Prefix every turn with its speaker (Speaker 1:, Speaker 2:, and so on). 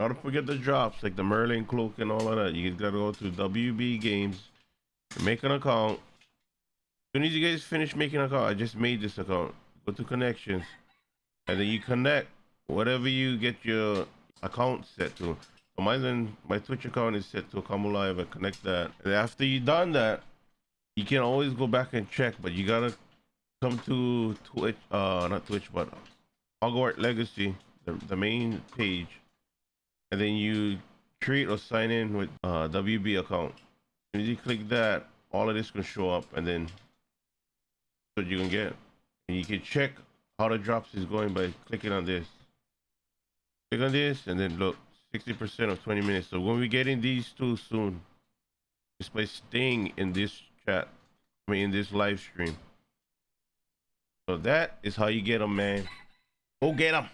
Speaker 1: Don't forget the drops like the Merlin cloak and all of that. You gotta go to WB Games, make an account. As soon as you guys finish making an account, I just made this account. Go to connections, and then you connect whatever you get your account set to. So then my Twitch account is set to come live. I connect that, and after you done that, you can always go back and check. But you gotta come to Twitch, uh, not Twitch, but Hogwarts Legacy, the, the main page and then you create or sign in with uh, WB account. As you click that, all of this can show up, and then what you can get. And you can check how the drops is going by clicking on this. Click on this, and then look, 60% of 20 minutes. So when we get in these two soon, just by staying in this chat, I mean in this live stream. So that is how you get them, man. Go get them.